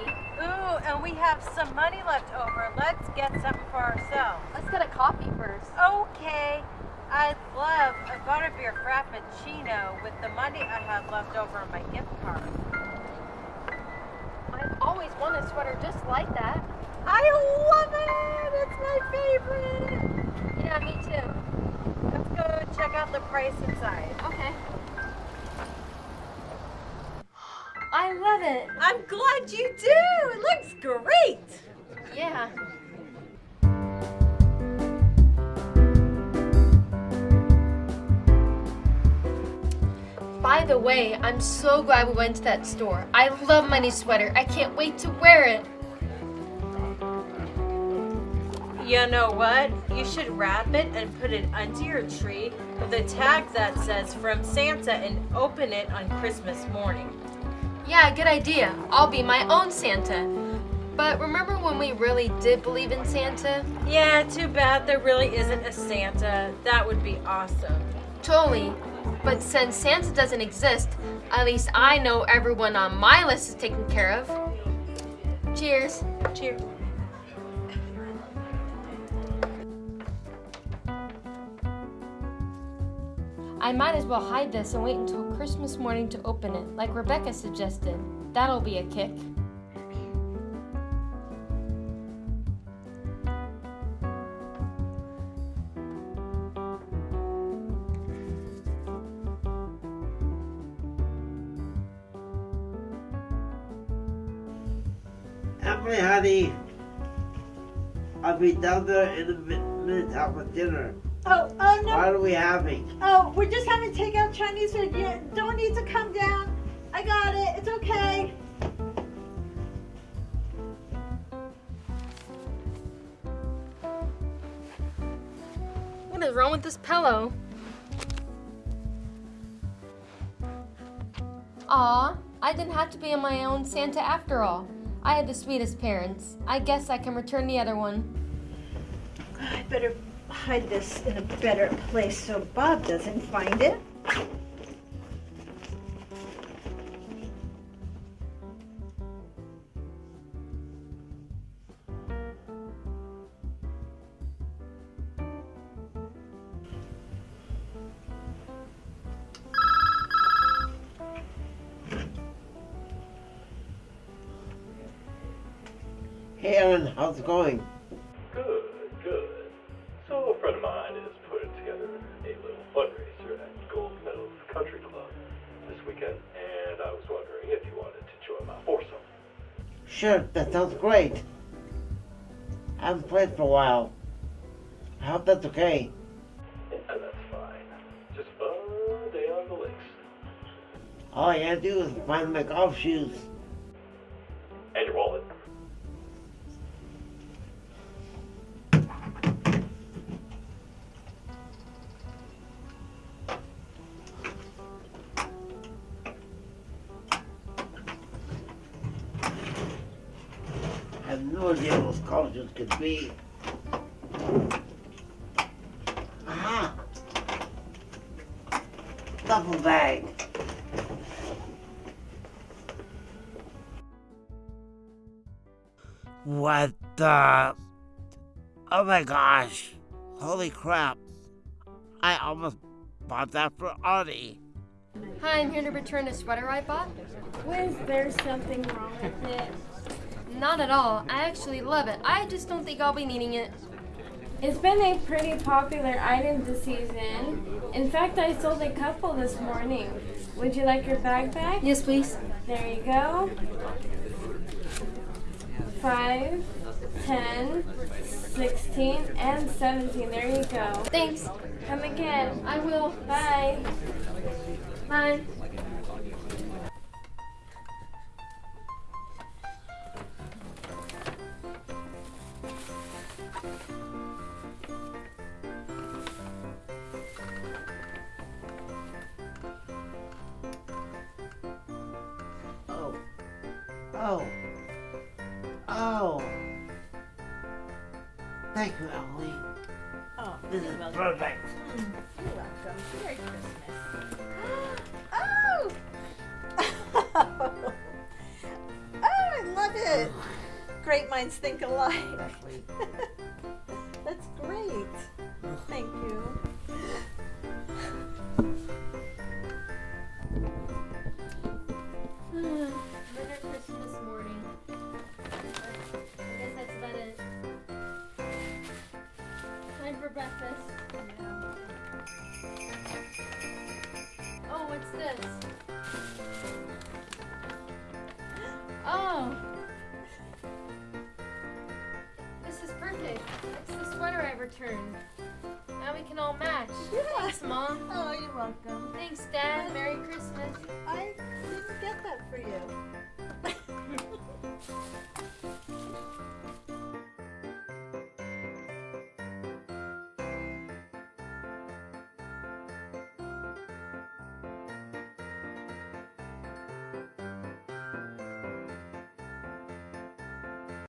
Ooh, and we have some money left over. Let's get something for ourselves. Let's get a coffee first. Okay. I'd love a butterbeer frappuccino with the money I had left over on my gift card. I've always wanted a sweater just like that. I love it! It's my favorite! Yeah, me too. Let's go check out the price inside. Okay. I love it. I'm glad you do! It looks great! Yeah. By the way, I'm so glad we went to that store. I love my new sweater. I can't wait to wear it. You know what? You should wrap it and put it under your tree with a tag that says from Santa and open it on Christmas morning. Yeah, good idea. I'll be my own Santa. But remember when we really did believe in Santa? Yeah, too bad there really isn't a Santa. That would be awesome. Totally. But since Santa doesn't exist, at least I know everyone on my list is taken care of. Cheers. Cheers. I might as well hide this and wait until Christmas morning to open it, like Rebecca suggested. That'll be a kick. Emily, honey, I'll be down there in a minute after dinner. Oh, oh no. What are we having? Oh, we're just having takeout Chinese food. You don't need to come down. I got it. It's okay. What is wrong with this pillow? Aw, I didn't have to be in my own Santa after all. I had the sweetest parents. I guess I can return the other one. I better hide this in a better place so Bob doesn't find it. Hey, Aaron, how's it going? Sure, that sounds great. I haven't played for a while. I hope that's okay. Yeah, that's fine. Just fun day on the lakes. All I gotta do is find my golf shoes. I have no idea what those golf shoes could be. Aha! Duffel bag. What the? Oh my gosh. Holy crap. I almost bought that for Audie. Hi, I'm here to return a sweater I bought. Was there something wrong with it? Not at all. I actually love it. I just don't think I'll be needing it. It's been a pretty popular item this season. In fact, I sold a couple this morning. Would you like your bag back? Yes, please. There you go. Five, ten, sixteen, and 17. There you go. Thanks. Come again. I will. Bye. Bye. Oh. Oh. Thank you, Emily. Oh, This is perfect. Mm, you're welcome. Merry Christmas. oh! oh, I love it. Oh. Great minds think alike. this? Oh. This is perfect. It's the sweater I returned. Now we can all match. Thanks, Mom. Oh, you're welcome. Thanks, Dad. Merry Christmas. I didn't get that for you.